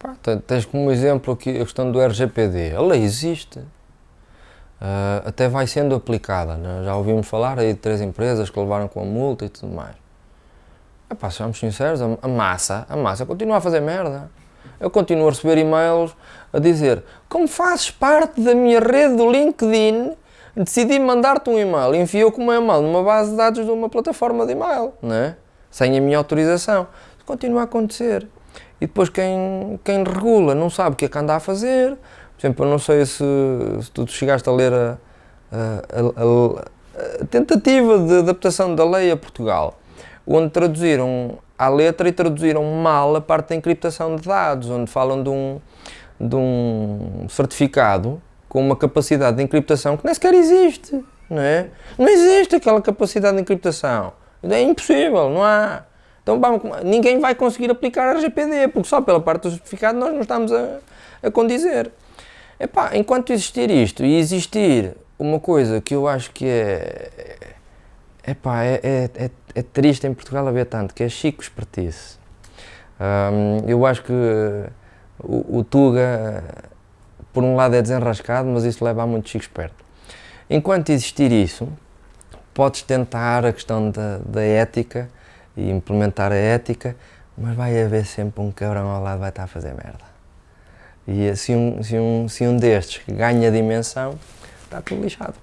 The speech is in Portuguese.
Pá, tens como exemplo aqui a questão do RGPD. A lei existe. Uh, até vai sendo aplicada. Né? Já ouvimos falar aí de três empresas que levaram com a multa e tudo mais. Epá, sejamos sinceros, a, a massa, a massa continua a fazer merda. Eu continuo a receber e-mails a dizer como fazes parte da minha rede do LinkedIn, decidi mandar-te um e-mail, enviou como e-mail numa base de dados de uma plataforma de e-mail, né? sem a minha autorização. Isso continua a acontecer. E depois quem, quem regula não sabe o que é que anda a fazer. Por exemplo, eu não sei se, se tu chegaste a ler a, a, a, a tentativa de adaptação da lei a Portugal, onde traduziram à letra e traduziram mal a parte da encriptação de dados, onde falam de um, de um certificado com uma capacidade de encriptação que nem sequer existe, não é? Não existe aquela capacidade de encriptação. É impossível, não há. Então ninguém vai conseguir aplicar a RGPD, porque só pela parte do certificado nós não estamos a, a condizer. Epá, enquanto existir isto e existir uma coisa que eu acho que é, epá, é, é, é, é triste em Portugal haver tanto, que é Chico Espertice. Eu acho que o, o, Tuga, por um lado é desenrascado, mas isso leva a muito Chico esperto. Enquanto existir isso, podes tentar a questão da, da ética e implementar a ética, mas vai haver sempre um cabrão ao lado que vai estar a fazer merda. E se um, se um, se um destes ganha dimensão, está tudo lixado.